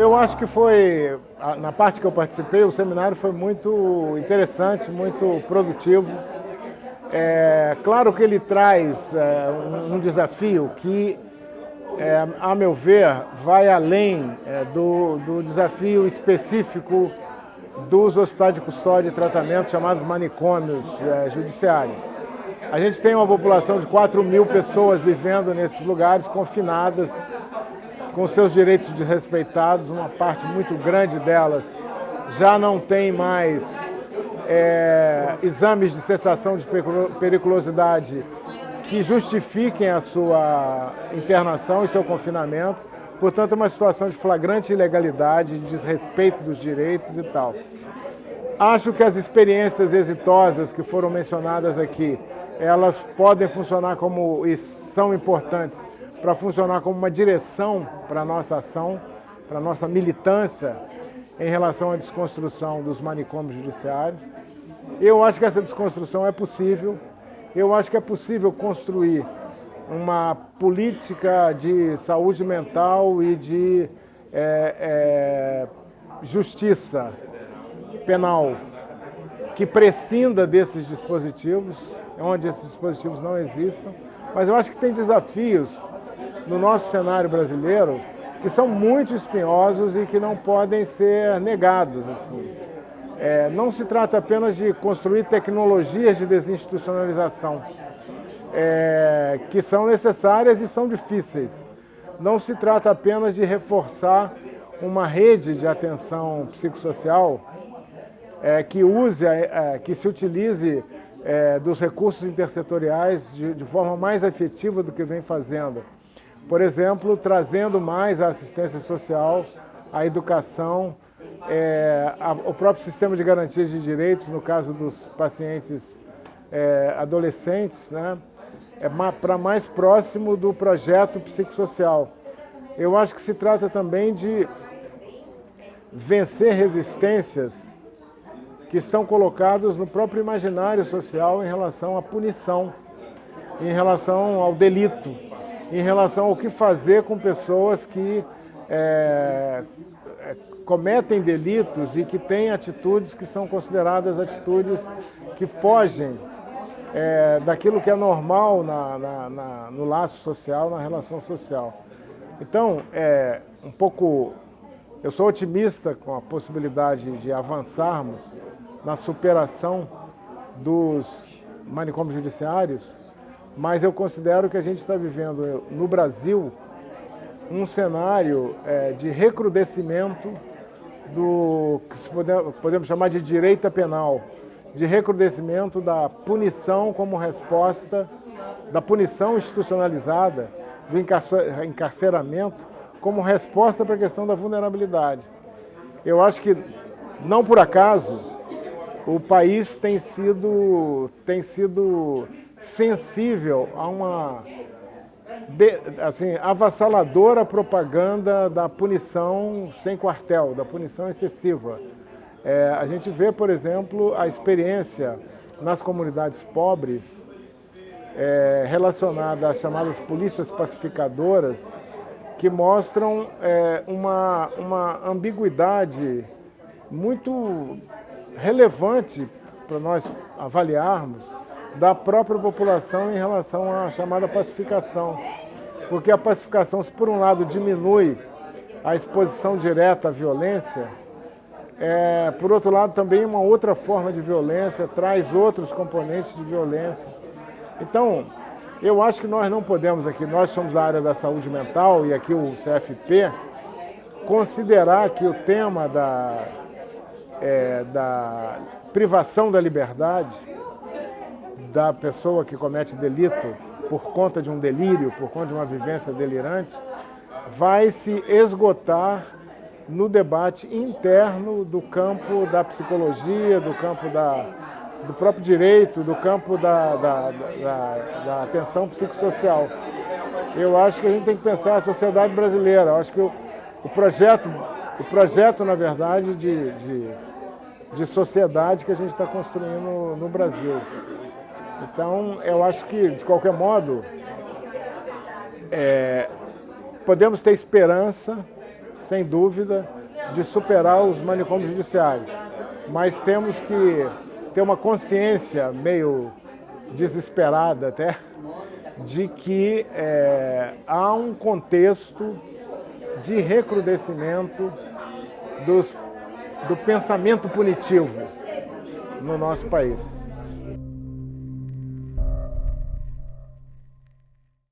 eu acho que foi, na parte que eu participei, o seminário foi muito interessante, muito produtivo. É, claro que ele traz é, um, desafio que, é, a meu ver, vai além é, do, do desafio específico dos hospitais de custódia e tratamento, chamados manicômios é, judiciários. A gente tem uma população de 4 mil pessoas vivendo nesses lugares, confinadas, com seus direitos desrespeitados, uma parte muito grande delas já não tem mais é, exames de cessação de periculosidade que justifiquem a sua internação e seu confinamento. Portanto, é uma situação de flagrante ilegalidade, de desrespeito dos direitos e tal. Acho que as experiências exitosas que foram mencionadas aqui, elas podem funcionar como, e são importantes, para funcionar como uma direção para a nossa ação, para a nossa militância em relação à desconstrução dos manicômios judiciários. Eu acho que essa desconstrução é possível. Eu acho que é possível construir uma política de saúde mental e de é, é, justiça penal que prescinda desses dispositivos, onde esses dispositivos não existam. Mas eu acho que tem desafios no nosso cenário brasileiro que são muito espinhosos e que não podem ser negados. Assim. É, não se trata apenas de construir tecnologias de desinstitucionalização, é, que são necessárias e são difíceis. Não se trata apenas de reforçar uma rede de atenção psicossocial é, que use, é, que se utilize é, dos recursos intersetoriais de, de forma mais efetiva do que vem fazendo. Por exemplo, trazendo mais a assistência social, a educação, é, a, o próprio sistema de garantias de direitos, no caso dos pacientes é, adolescentes, né, é para mais próximo do projeto psicossocial. Eu acho que se trata também de vencer resistências que estão colocadas no próprio imaginário social em relação à punição, em relação ao delito em relação ao que fazer com pessoas que é, é, cometem delitos e que têm atitudes que são consideradas atitudes que fogem é, daquilo que é normal na, na, na, no laço social, na relação social. Então, é, um pouco, eu sou otimista com a possibilidade de avançarmos na superação dos manicômios judiciários, mas eu considero que a gente está vivendo no Brasil um cenário é, de recrudescimento do que podemos chamar de direita penal, de recrudescimento da punição como resposta, da punição institucionalizada, do encarceramento como resposta para a questão da vulnerabilidade. Eu acho que, não por acaso, o país tem sido, tem sido sensível a uma de, assim, avassaladora propaganda da punição sem quartel, da punição excessiva. É, a gente vê, por exemplo, a experiência nas comunidades pobres é, relacionada às chamadas polícias pacificadoras, que mostram é, uma, uma ambiguidade muito relevante para nós avaliarmos da própria população em relação à chamada pacificação. Porque a pacificação, se por um lado diminui a exposição direta à violência, é, por outro lado também uma outra forma de violência, traz outros componentes de violência. Então, eu acho que nós não podemos aqui, nós somos da área da saúde mental e aqui o CFP, considerar que o tema da, é, da privação da liberdade da pessoa que comete delito por conta de um delírio, por conta de uma vivência delirante, vai se esgotar no debate interno do campo da psicologia, do campo da, do próprio direito, do campo da, da, da, da atenção psicossocial. Eu acho que a gente tem que pensar a sociedade brasileira. Eu acho que o, o projeto, o projeto, na verdade, de, de, de sociedade que a gente está construindo no Brasil. Então, eu acho que, de qualquer modo, é, podemos ter esperança sem dúvida, de superar os manicômios judiciários. Mas temos que ter uma consciência meio desesperada até, de que é, há um contexto de recrudescimento dos, do pensamento punitivo no nosso país.